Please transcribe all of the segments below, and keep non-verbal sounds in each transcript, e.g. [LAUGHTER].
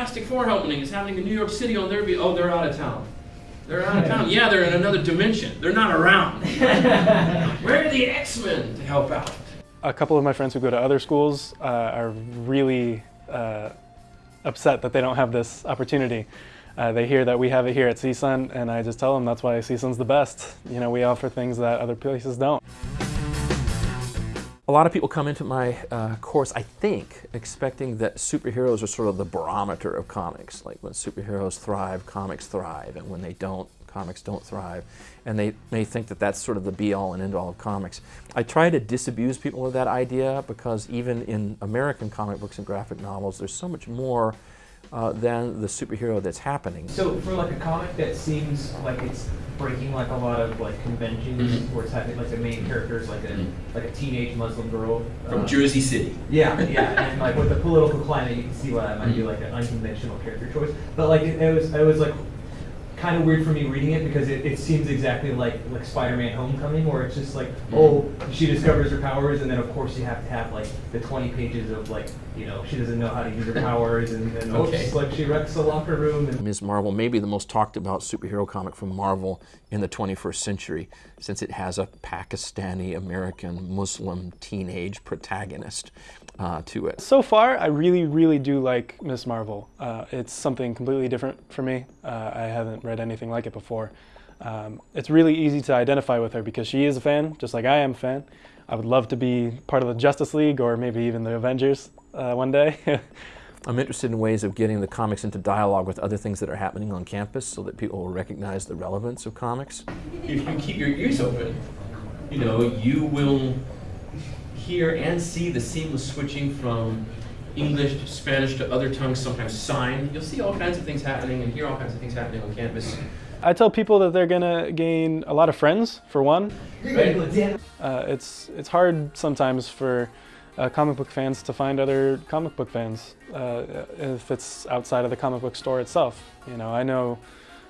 Fantastic Four opening is happening in New York City on their be oh they're out of town. They're out of town. Yeah, they're in another dimension. They're not around. [LAUGHS] Where are the X-Men to help out? A couple of my friends who go to other schools uh, are really uh, upset that they don't have this opportunity. Uh, they hear that we have it here at CSUN, and I just tell them that's why CSUN's the best. You know, we offer things that other places don't. A lot of people come into my uh, course, I think, expecting that superheroes are sort of the barometer of comics. Like when superheroes thrive, comics thrive, and when they don't, comics don't thrive. And they may think that that's sort of the be-all and end-all of comics. I try to disabuse people of that idea because even in American comic books and graphic novels, there's so much more uh, than the superhero that's happening. So for like a comic that seems like it's breaking like a lot of like conventions, mm -hmm. where it's having like the main character is like a mm -hmm. like a teenage Muslim girl from uh, Jersey City. Yeah, yeah, [LAUGHS] and like with the political climate, you can see why that might mm -hmm. be like an unconventional character choice. But like it, it was, it was like kind of weird for me reading it because it, it seems exactly like like Spider-Man: Homecoming, where it's just like, mm-hmm. oh, she discovers her powers, and then of course you have to have like the 20 pages of like, you know, she doesn't know how to use her powers, and then okay. oops, like she wrecks the locker room. And Ms. Marvel may be the most talked about superhero comic from Marvel in the 21st century, since it has a Pakistani American Muslim teenage protagonist uh, to it. So far, I really, really do like Miss Marvel. Uh, it's something completely different for me. Uh, I haven't read anything like it before. Um, it's really easy to identify with her because she is a fan, just like I am a fan. I would love to be part of the Justice League or maybe even the Avengers uh, one day. [LAUGHS] I'm interested in ways of getting the comics into dialogue with other things that are happening on campus so that people will recognize the relevance of comics. If you keep your ears open, you know, you will hear and see the seamless switching from English to Spanish to other tongues, sometimes sign. You'll see all kinds of things happening and hear all kinds of things happening on campus. I tell people that they're gonna gain a lot of friends, for one. Uh, it's, it's hard sometimes for uh, comic book fans to find other comic book fans uh, if it's outside of the comic book store itself. You know, I know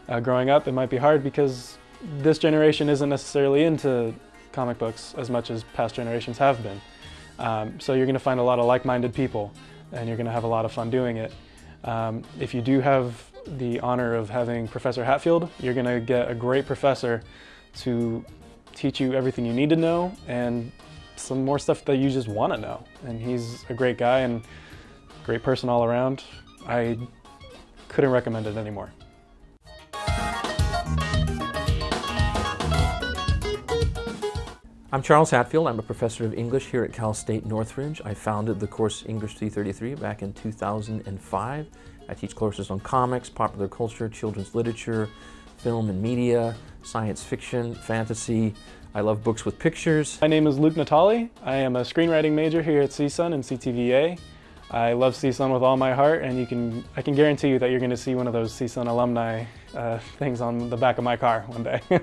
uh, growing up it might be hard because this generation isn't necessarily into comic books as much as past generations have been. Um, so you're going to find a lot of like-minded people and you're going to have a lot of fun doing it. Um, if you do have the honor of having Professor Hatfield, you're going to get a great professor to teach you everything you need to know and some more stuff that you just want to know. And he's a great guy and great person all around. I couldn't recommend it anymore. I'm Charles Hatfield. I'm a professor of English here at Cal State Northridge. I founded the course English 333 back in 2005. I teach courses on comics, popular culture, children's literature, film and media, science fiction, fantasy. I love books with pictures. My name is Luke Natali. I am a screenwriting major here at CSUN and CTVA. I love CSUN with all my heart and you can, I can guarantee you that you're going to see one of those CSUN alumni uh, things on the back of my car one day. [LAUGHS]